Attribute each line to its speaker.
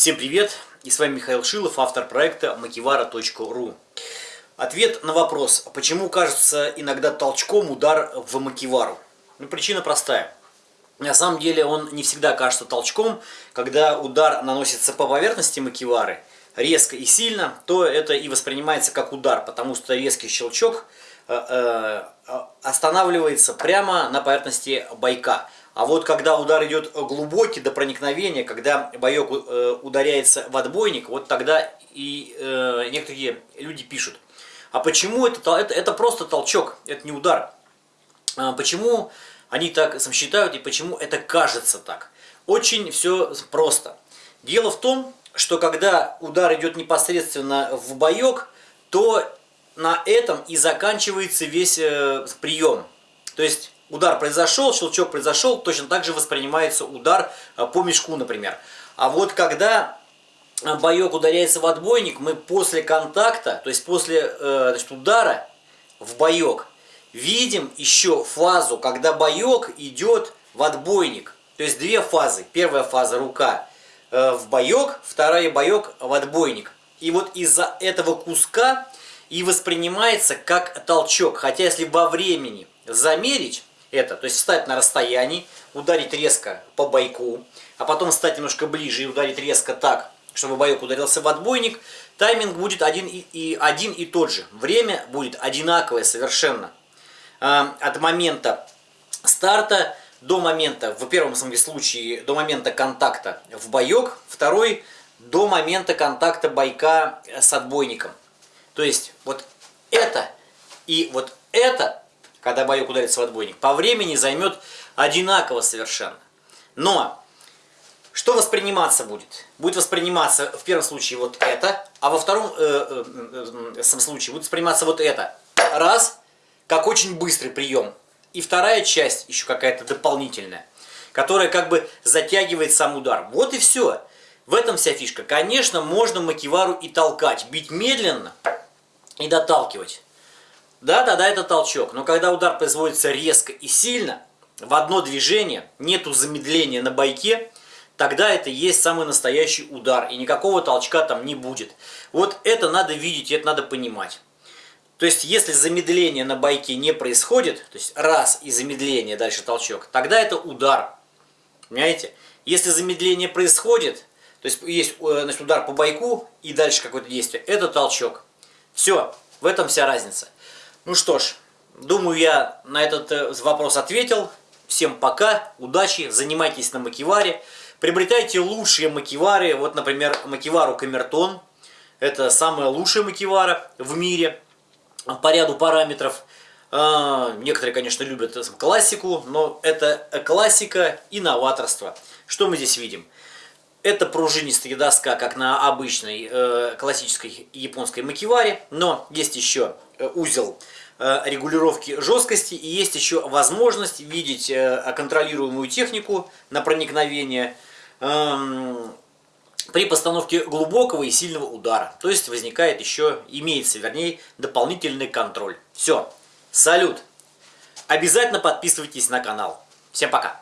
Speaker 1: Всем привет! И с вами Михаил Шилов, автор проекта makivara.ru Ответ на вопрос, почему кажется иногда толчком удар в макивару? Ну, причина простая. На самом деле он не всегда кажется толчком, когда удар наносится по поверхности макивары резко и сильно, то это и воспринимается как удар, потому что резкий щелчок э, э, останавливается прямо на поверхности байка. А вот когда удар идет глубокий до проникновения, когда боек э, ударяется в отбойник, вот тогда и э, некоторые люди пишут. А почему это, это, это просто толчок, это не удар? А почему они так считают и почему это кажется так? Очень все просто. Дело в том, что когда удар идет непосредственно в боек, то на этом и заканчивается весь э, прием. То есть удар произошел, щелчок произошел, точно так же воспринимается удар э, по мешку, например. А вот когда э, боек ударяется в отбойник, мы после контакта, то есть после э, значит, удара в боек, видим еще фазу, когда боек идет в отбойник. То есть две фазы. Первая фаза рука в боек, вторая боек в отбойник. И вот из-за этого куска и воспринимается как толчок. Хотя если во времени замерить, это, то есть встать на расстоянии, ударить резко по бойку, а потом встать немножко ближе и ударить резко так, чтобы боек ударился в отбойник, тайминг будет один и, и, один и тот же. Время будет одинаковое совершенно. А, от момента старта до момента, в первом случае, до момента контакта в боек, второй до момента контакта бойка с отбойником. То есть вот это и вот это когда боек ударится в отбойник, по времени займет одинаково совершенно. Но что восприниматься будет? Будет восприниматься в первом случае вот это, а во втором э, э, э, случае будет восприниматься вот это. Раз, как очень быстрый прием. И вторая часть еще какая-то дополнительная, которая как бы затягивает сам удар. Вот и все. В этом вся фишка. Конечно, можно макивару и толкать, бить медленно и доталкивать. Да, да, да, это толчок. Но когда удар производится резко и сильно, в одно движение, нету замедления на бойке, тогда это есть самый настоящий удар. И никакого толчка там не будет. Вот это надо видеть, это надо понимать. То есть, если замедление на байке не происходит, то есть раз и замедление, дальше толчок, тогда это удар. Понимаете? Если замедление происходит, то есть есть э, значит, удар по байку и дальше какое-то действие, это толчок. Все, в этом вся разница. Ну что ж, думаю, я на этот э, вопрос ответил. Всем пока, удачи, занимайтесь на макиваре. Приобретайте лучшие макивары. Вот, например, макивару Камертон. Это самая лучшая макивара в мире по ряду параметров. А, некоторые, конечно, любят классику, но это классика и новаторство. Что мы здесь видим? Это пружинистая доска, как на обычной э, классической японской макиваре, но есть еще э, узел регулировки жесткости и есть еще возможность видеть э, контролируемую технику на проникновение э, при постановке глубокого и сильного удара. То есть возникает еще, имеется вернее, дополнительный контроль. Все, салют! Обязательно подписывайтесь на канал. Всем пока!